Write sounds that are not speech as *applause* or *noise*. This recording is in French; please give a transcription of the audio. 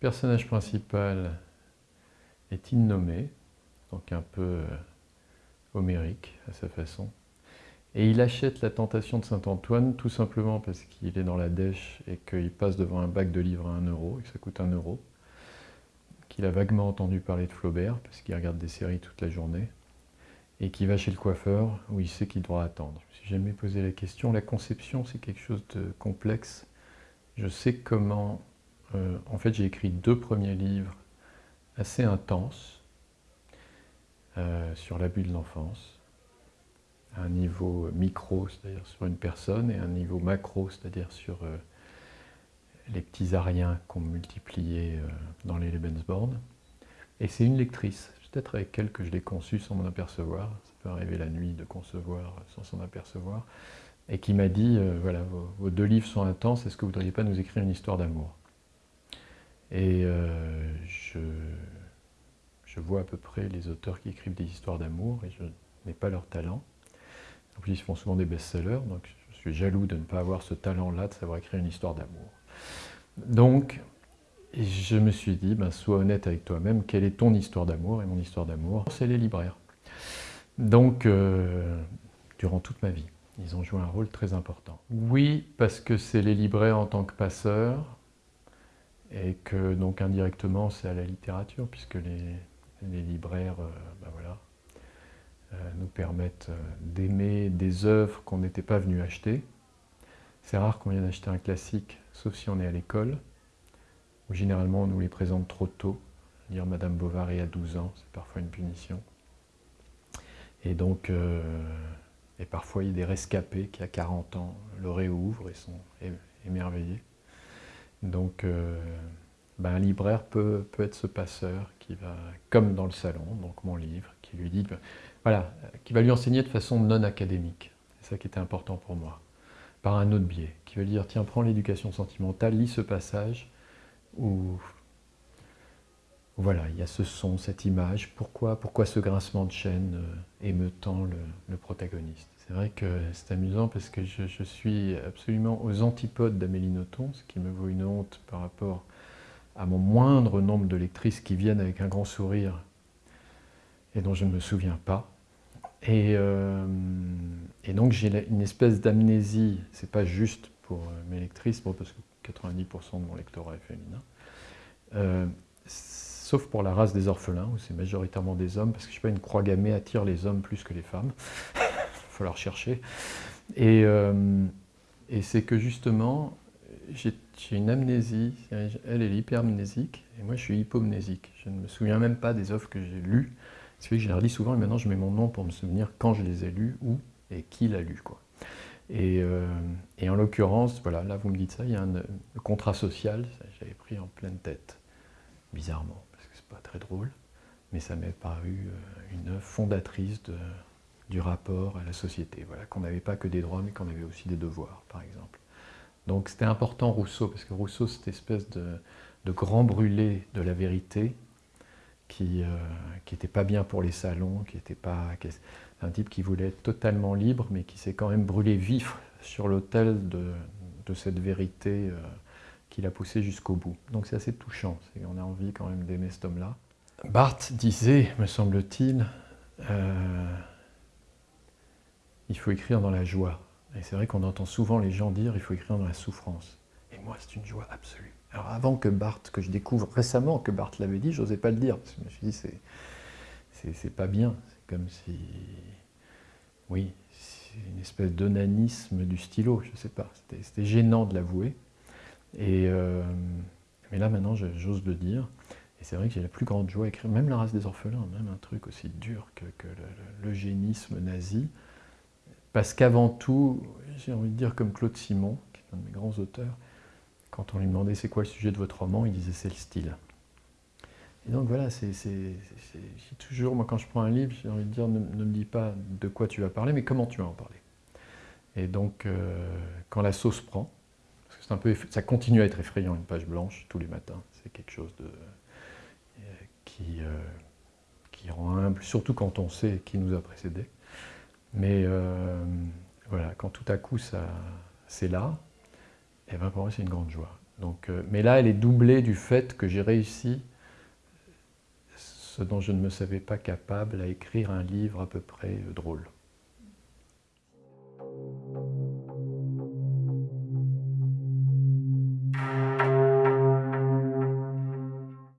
personnage principal est innommé, donc un peu euh, homérique à sa façon. Et il achète la tentation de Saint-Antoine tout simplement parce qu'il est dans la dèche et qu'il passe devant un bac de livres à 1 euro et que ça coûte 1 euro. Qu'il a vaguement entendu parler de Flaubert parce qu'il regarde des séries toute la journée. Et qu'il va chez le coiffeur où il sait qu'il doit attendre. Je me suis jamais posé la question. La conception, c'est quelque chose de complexe. Je sais comment... Euh, en fait, j'ai écrit deux premiers livres assez intenses euh, sur l'abus de l'enfance. Un niveau micro, c'est-à-dire sur une personne, et un niveau macro, c'est-à-dire sur euh, les petits ariens qu'on multipliait dans les Lebensborn. Et c'est une lectrice, peut-être avec elle que je l'ai conçu sans m'en apercevoir, ça peut arriver la nuit de concevoir sans s'en apercevoir, et qui m'a dit, voilà, vos, deux livres sont intenses, est-ce que vous ne voudriez pas nous écrire une histoire d'amour? Et je, je vois à peu près les auteurs qui écrivent des histoires d'amour, et je n'ai pas leur talent. En plus, ils font souvent des best-sellers, donc je suis jaloux de ne pas avoir ce talent-là de savoir écrire une histoire d'amour. Donc, je me suis dit, ben, sois honnête avec toi-même, quelle est ton histoire d'amour Et mon histoire d'amour, c'est les libraires. Donc, euh, durant toute ma vie, ils ont joué un rôle très important. Oui, parce que c'est les libraires en tant que passeurs, et que donc indirectement c'est à la littérature, puisque les, libraires, ben voilà, euh, nous permettent euh, d'aimer des œuvres qu'on n'était pas venu acheter. C'est rare qu'on vienne acheter un classique, sauf si on est à l'école, où généralement on nous les présente trop tôt. Lire Madame Bovary à 12 ans, c'est parfois une punition. Et donc, et parfois il y a des rescapés qui à 40 ans le réouvrent et sont émerveillés. Donc, ben, un libraire peut, être ce passeur qui va, comme dans le salon, donc mon livre, qui lui dit voilà, qui va lui enseigner de façon non académique. C'est ça qui était important pour moi. Par un autre biais, qui va lui dire, tiens, prends l'éducation sentimentale, lis ce passage où, voilà, il y a ce son, cette image, pourquoi, pourquoi ce grincement de chaîne euh, émeutant le, le protagoniste? C'est vrai que c'est amusant parce que je, suis absolument aux antipodes d'Amélie Nothomb, ce qui me vaut une honte par rapport à mon moindre nombre de lectrices qui viennent avec un grand sourire et dont je ne me souviens pas. Et, euh, donc j'ai une espèce d'amnésie, c'est pas juste pour euh, mes lectrices, parce que 90% de mon lectorat est féminin, euh, sauf pour la race des orphelins, où c'est majoritairement des hommes, parce que je sais pas, une croix gammée attire les hommes plus que les femmes, *laughs* falloir chercher. Et, et c'est que justement, j'ai une amnésie, elle est hypermnésique, et moi je suis hypomnésique. Je ne me souviens même pas des offres que j'ai lues, c'est que je les relis souvent et maintenant je mets mon nom pour me souvenir quand je les ai lus, où et qui l'a lu. Quoi. Et, euh, et, en l'occurrence, voilà, là vous me dites ça, il y a un, contrat social, j'avais pris en pleine tête, bizarrement, parce que c'est pas très drôle, mais ça m'est paru euh, une fondatrice de, du rapport à la société, voilà, qu'on n'avait pas que des droits, mais qu'on avait aussi des devoirs, par exemple. Donc c'était important Rousseau, parce que Rousseau, cette espèce de, grand brûlé de la vérité, qui n'était euh, pas bien pour les salons, qui était pas un type qui voulait être totalement libre, mais qui s'est quand même brûlé vif sur l'autel de, cette vérité euh, qu'il a poussé jusqu'au bout. Donc c'est assez touchant, on a envie quand même d'aimer cet homme-là. Barthes disait, me semble-t-il, euh, il faut écrire dans la joie. Et c'est vrai qu'on entend souvent les gens dire il faut écrire dans la souffrance. Et moi, c'est une joie absolue. Alors avant que Barthes, que je découvre récemment que Barthes l'avait dit, je n'osais pas le dire, parce que je me suis dit, c'est pas bien, c'est comme si, oui, c'est une espèce d'onanisme du stylo, je ne sais pas, c'était gênant de l'avouer. Euh, mais là maintenant, j'ose le dire, et c'est vrai que j'ai la plus grande joie à écrire, même la race des orphelins, même un truc aussi dur que, l'eugénisme nazi, parce qu'avant tout, j'ai envie de dire comme Claude Simon, qui est un de mes grands auteurs, quand on lui demandait c'est quoi le sujet de votre roman, il disait c'est le style. Et donc voilà, c'est toujours, moi quand je prends un livre, j'ai envie de dire, ne, me dis pas de quoi tu vas parler, mais comment tu vas en parler. Et donc, euh, quand la sauce prend, parce que un peu, ça continue à être effrayant, une page blanche tous les matins, c'est quelque chose de, euh, euh, qui rend humble, surtout quand on sait qui nous a précédés. Mais voilà, quand tout à coup c'est là, et eh bien pour moi c'est une grande joie. Donc, euh, mais là, elle est doublée du fait que j'ai réussi, ce dont je ne me savais pas capable, à écrire un livre à peu près drôle.